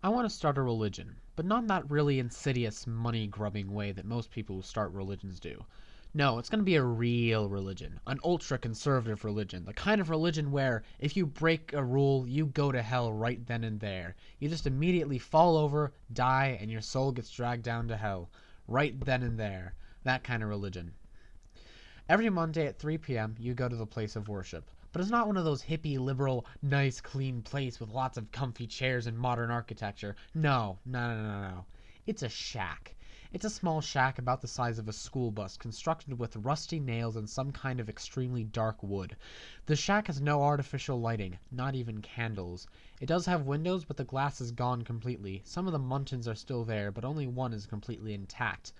I want to start a religion, but not in that really insidious, money grubbing way that most people who start religions do. No, it's going to be a real religion, an ultra conservative religion, the kind of religion where if you break a rule, you go to hell right then and there. You just immediately fall over, die, and your soul gets dragged down to hell. Right then and there. That kind of religion. Every Monday at 3 p.m., you go to the place of worship. But it's not one of those hippie, liberal, nice, clean place with lots of comfy chairs and modern architecture. No, no, no, no, no. It's a shack. It's a small shack about the size of a school bus, constructed with rusty nails and some kind of extremely dark wood. The shack has no artificial lighting, not even candles. It does have windows, but the glass is gone completely. Some of the muntins are still there, but only one is completely intact.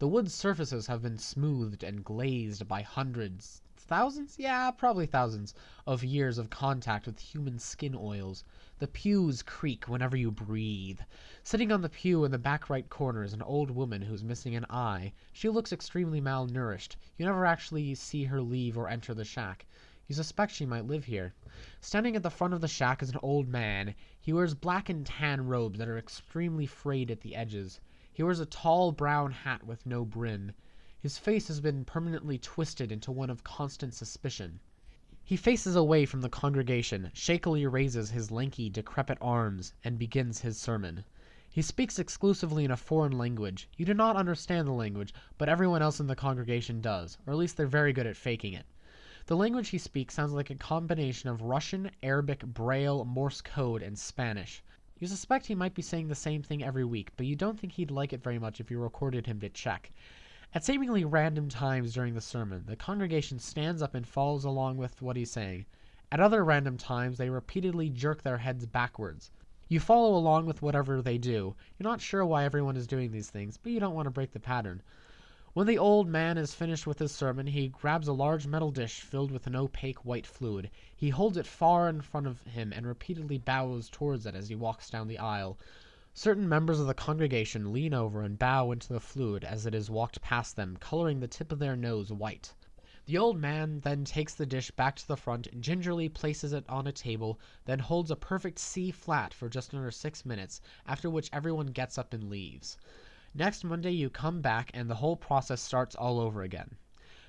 The wood surfaces have been smoothed and glazed by hundreds, thousands? Yeah, probably thousands of years of contact with human skin oils. The pews creak whenever you breathe. Sitting on the pew in the back right corner is an old woman who's missing an eye. She looks extremely malnourished. You never actually see her leave or enter the shack. You suspect she might live here. Standing at the front of the shack is an old man. He wears black and tan robes that are extremely frayed at the edges. He wears a tall brown hat with no brim. His face has been permanently twisted into one of constant suspicion. He faces away from the congregation, shakily raises his lanky, decrepit arms, and begins his sermon. He speaks exclusively in a foreign language. You do not understand the language, but everyone else in the congregation does, or at least they're very good at faking it. The language he speaks sounds like a combination of Russian, Arabic, Braille, Morse code, and Spanish. You suspect he might be saying the same thing every week, but you don't think he'd like it very much if you recorded him to check. At seemingly random times during the sermon, the congregation stands up and follows along with what he's saying. At other random times, they repeatedly jerk their heads backwards. You follow along with whatever they do. You're not sure why everyone is doing these things, but you don't want to break the pattern. When the old man is finished with his sermon, he grabs a large metal dish filled with an opaque white fluid. He holds it far in front of him and repeatedly bows towards it as he walks down the aisle. Certain members of the congregation lean over and bow into the fluid as it is walked past them, coloring the tip of their nose white. The old man then takes the dish back to the front, gingerly places it on a table, then holds a perfect C flat for just under six minutes, after which everyone gets up and leaves. Next Monday you come back and the whole process starts all over again.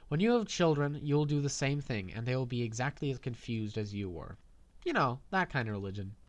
When you have children, you will do the same thing, and they will be exactly as confused as you were. You know, that kind of religion.